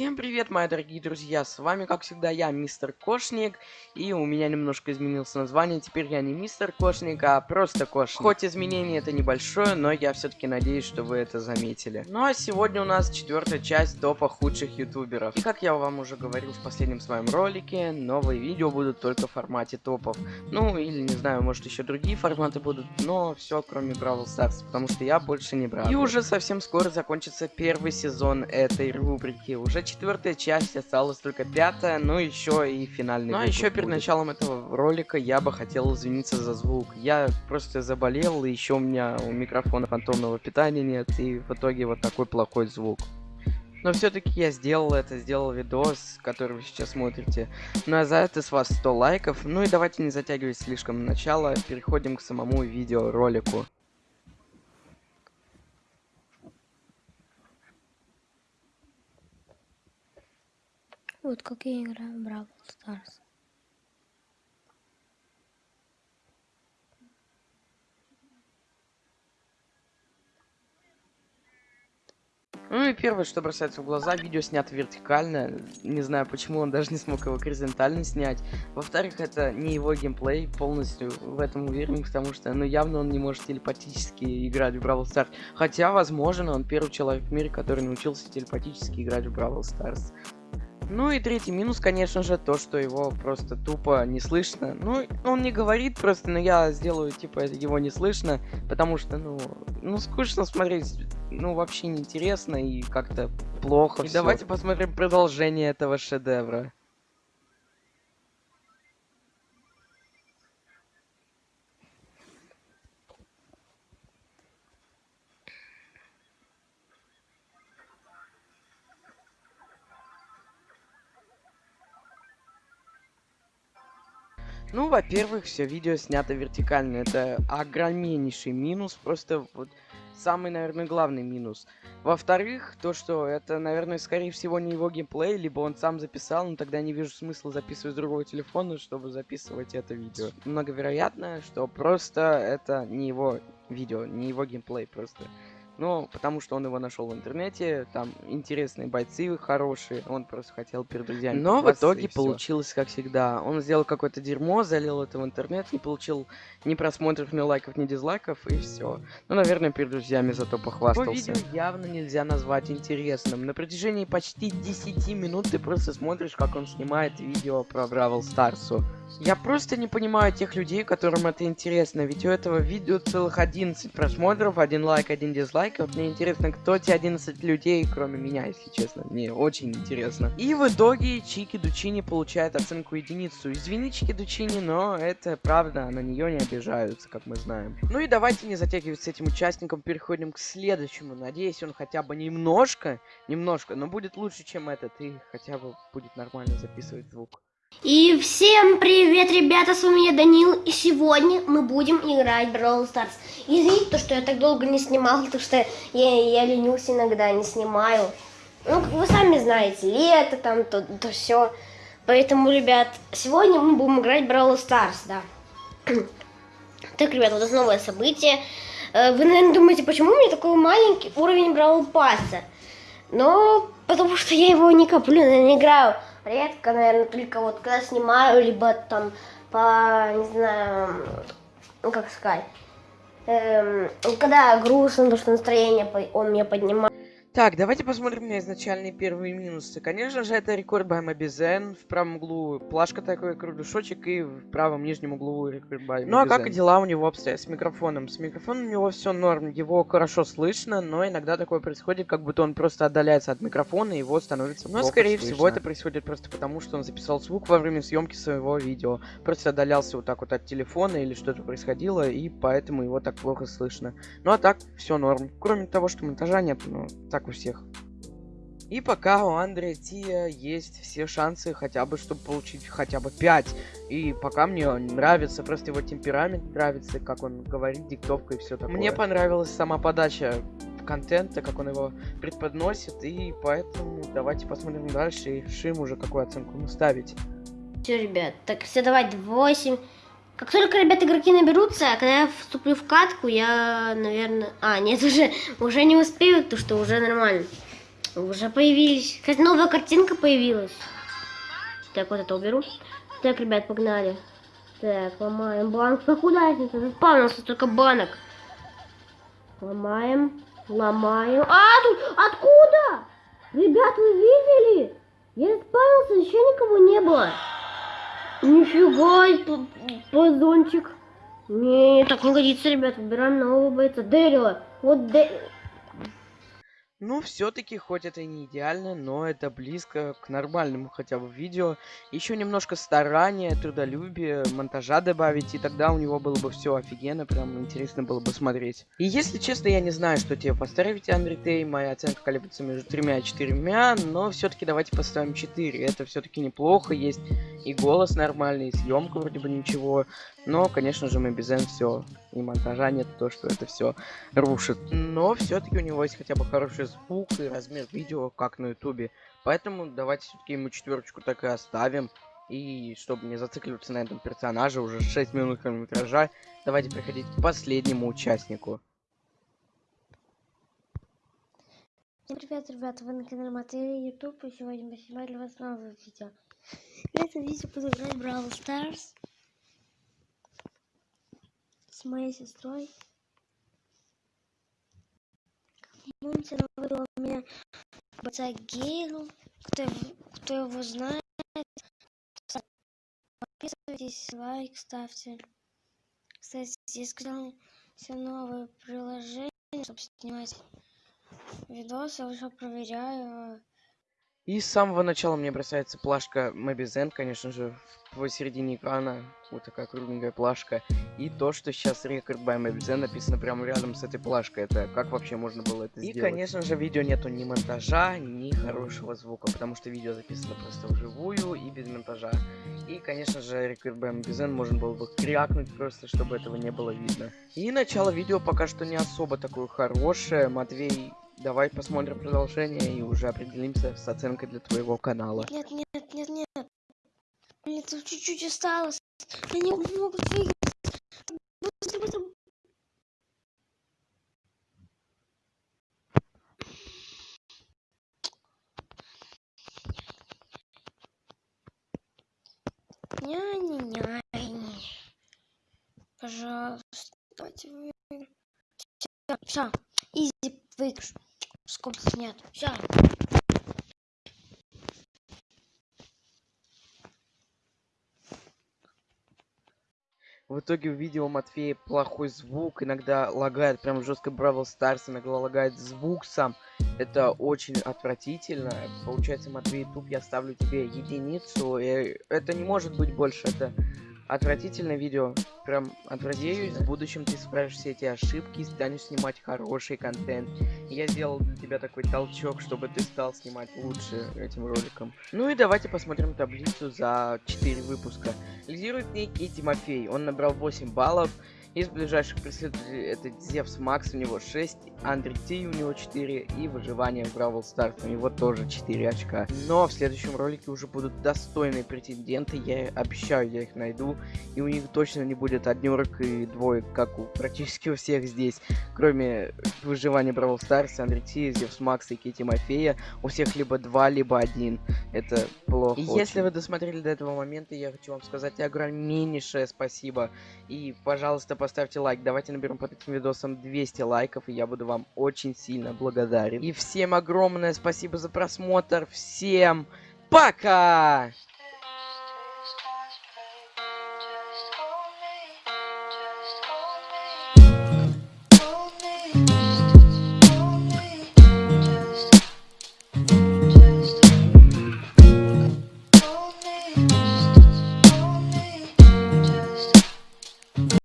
Всем привет, мои дорогие друзья, с вами, как всегда, я, Мистер Кошник, и у меня немножко изменилось название, теперь я не Мистер Кошник, а просто Кошник. Хоть изменение это небольшое, но я все-таки надеюсь, что вы это заметили. Ну а сегодня у нас четвертая часть топа худших ютуберов. И как я вам уже говорил в последнем своем ролике, новые видео будут только в формате топов. Ну, или, не знаю, может еще другие форматы будут, но все кроме Бравл Старс, потому что я больше не брал. И уже совсем скоро закончится первый сезон этой рубрики, уже четвертая часть, осталась только пятая, ну еще и финальный. Ну а еще перед началом этого ролика я бы хотел извиниться за звук. Я просто заболел, и еще у меня у микрофона фантомного питания нет, и в итоге вот такой плохой звук. Но все-таки я сделал это, сделал видос, который вы сейчас смотрите. Ну а за это с вас 100 лайков. Ну и давайте не затягивать слишком начало, переходим к самому видеоролику. Вот как я играю в Бравл Старс. Ну и первое, что бросается в глаза, видео снято вертикально. Не знаю, почему он даже не смог его горизонтально снять. Во-вторых, это не его геймплей, полностью в этом уверен, потому что, ну, явно он не может телепатически играть в Brawl Stars. Хотя, возможно, он первый человек в мире, который научился телепатически играть в Brawl Stars. Ну и третий минус, конечно же, то, что его просто тупо не слышно. Ну, он не говорит просто, но я сделаю, типа, его не слышно, потому что, ну, ну, скучно смотреть, ну, вообще неинтересно и как-то плохо. И всё. давайте посмотрим продолжение этого шедевра. Ну, во-первых, все видео снято вертикально. Это огромнейший минус, просто вот самый, наверное, главный минус. Во-вторых, то, что это, наверное, скорее всего не его геймплей, либо он сам записал, но тогда не вижу смысла записывать с другого телефона, чтобы записывать это видео. Многовероятно, что просто это не его видео, не его геймплей просто. Ну, потому что он его нашел в интернете, там интересные бойцы хорошие, он просто хотел перед друзьями. Но в итоге получилось как всегда. Он сделал какое-то дерьмо, залил это в интернет, не получил ни просмотров, ни лайков, ни дизлайков, и все. Ну, наверное, перед друзьями зато похвастался. Его видео явно нельзя назвать интересным. На протяжении почти 10 минут ты просто смотришь, как он снимает видео про Бравл Старсу. Я просто не понимаю тех людей, которым это интересно, ведь у этого видео целых 11 просмотров, один лайк, один дизлайк. Вот мне интересно, кто те 11 людей, кроме меня, если честно. Мне очень интересно. И в итоге Чики Дучини получает оценку единицу. Извини, Чики Дучини, но это правда, на нее не обижаются, как мы знаем. Ну и давайте не затягивать с этим участником, переходим к следующему. Надеюсь, он хотя бы немножко, немножко, но будет лучше, чем этот, и хотя бы будет нормально записывать звук. И всем привет, ребята, с вами я Данил, и сегодня мы будем играть в Brawl Stars. Извините, то, что я так долго не снимал, потому что я, я ленюсь иногда, не снимаю. Ну, вы сами знаете, лето там, то, то все. Поэтому, ребят, сегодня мы будем играть в Brawl Stars, да. так, ребят, вот это новое событие. Э, вы, наверное, думаете, почему у меня такой маленький уровень Brawl Пасса? Но потому что я его не коплю, не играю редко, наверное, только вот когда снимаю, либо там по, не знаю, ну как сказать, эм, когда грустно, потому что настроение он мне поднимает. Так, давайте посмотрим на изначальные первые минусы. Конечно же, это рекорд by Мобизен. В правом углу плашка такой, кругляшочек, и в правом нижнем углу рекорд by Ну а как дела у него обстоят с микрофоном? С микрофоном у него все норм, его хорошо слышно, но иногда такое происходит, как будто он просто отдаляется от микрофона, и его становится Но, скорее слышно. всего, это происходит просто потому, что он записал звук во время съемки своего видео. Просто отдалялся вот так вот от телефона или что-то происходило, и поэтому его так плохо слышно. Ну а так, все норм. Кроме того, что монтажа нет, ну, так так у всех. И пока у Андрея Тия есть все шансы хотя бы, чтобы получить хотя бы 5. И пока мне нравится, просто его темперамент нравится, как он говорит, диктовка и все такое. Мне понравилась сама подача контента, как он его преподносит, и поэтому давайте посмотрим дальше и решим уже какую оценку ему ставить. Все, ребят, так все давать 8. Как только, ребят, игроки наберутся, а когда я вступлю в катку, я, наверное... А, нет, уже, уже не успею, то что уже нормально. Уже появились. Кстати, новая картинка появилась. Так, вот это уберу. Так, ребят, погнали. Так, ломаем банк. Ну куда это? Заспавнился столько банок. Ломаем, ломаем. А, тут откуда? Ребят, вы видели? Я заспавнился, еще никого не было. Нифига, позончик. Не, так не годится, ребят. Выбираем нового бойца. Дэрила. Вот Дэ... Ну, все-таки, хоть это и не идеально, но это близко к нормальному хотя бы видео. Еще немножко старания, трудолюбия, монтажа добавить, и тогда у него было бы все офигенно, прям интересно было бы смотреть. И если честно, я не знаю, что тебе поставить, Андрей моя оценка колеблется между тремя и четырьмя, но все-таки давайте поставим 4. Это все-таки неплохо, есть и голос нормальный, и съемка вроде бы ничего. Но, конечно же, мы без N все. И монтажа нет, то, что это все рушит. Но все-таки у него есть хотя бы хороший звук и размер видео, как на ютубе. Поэтому давайте все-таки ему четверочку так и оставим. И чтобы не зацикливаться на этом персонаже, уже 6 минут хронометража, давайте переходить к последнему участнику. Всем привет, ребята, вы на канале Матери Ютуб, и сегодня мы снимаем для вас новое видео. В этом видео буду играть Brawl Stars с моей сестрой. Помните, она выбрала меня бойца Гейлу. Кто, кто его знает, подписывайтесь, лайк ставьте. Кстати, здесь сказал все новое приложение, чтобы снимать видосы, я уже проверяю. И с самого начала мне бросается плашка Мобизен, конечно же, посередине экрана. Вот такая кругленькая плашка. И то, что сейчас рекорд by Мобизен написано прямо рядом с этой плашкой. Это как вообще можно было это сделать? И, конечно же, видео нету ни монтажа, ни хорошего звука, потому что видео записано просто вживую и без монтажа. И, конечно же, рекорд by Мобизен можно было бы крякнуть просто, чтобы этого не было видно. И начало видео пока что не особо такое хорошее. Матвей Давай посмотрим продолжение и уже определимся с оценкой для твоего канала. Нет, нет, нет, нет. Блин, тут чуть-чуть осталось. Они могут выиграть. Быстро, быстро. Ня-ня-ня. Пожалуйста, давайте выиграем. Все, все, изи выигрыш. Скобки нет. Все. В итоге у видео Матфея плохой звук, иногда лагает прям жестко Бравл Старс, иногда лагает звук сам. Это очень отвратительно. Получается, Матвей, тут я ставлю тебе единицу. И это не может быть больше, это отвратительное видео. Прям отвратительно. В будущем ты исправишь все эти ошибки и станешь снимать хороший контент. Я сделал для тебя такой толчок, чтобы ты стал снимать лучше этим роликом. Ну и давайте посмотрим таблицу за 4 выпуска. Лидирует некий Тимофей. Он набрал 8 баллов. Из ближайших преследователей это Зевс Макс, у него 6, Андрей Ти у него 4 и выживание в Бравл Старс у него тоже 4 очка. Но в следующем ролике уже будут достойные претенденты, я обещаю, я их найду. И у них точно не будет однерок и двоек, как у практически у всех здесь. Кроме выживания Бравл Старс, Андрей Ти, Зевс Макс и Кити Мафея, у всех либо 2, либо 1. Это плохо. И очень. если вы досмотрели до этого момента, я хочу вам сказать огромнейшее спасибо. И, пожалуйста, поставьте лайк. Давайте наберем под этим видосом 200 лайков, и я буду вам очень сильно благодарен. И всем огромное спасибо за просмотр. Всем пока!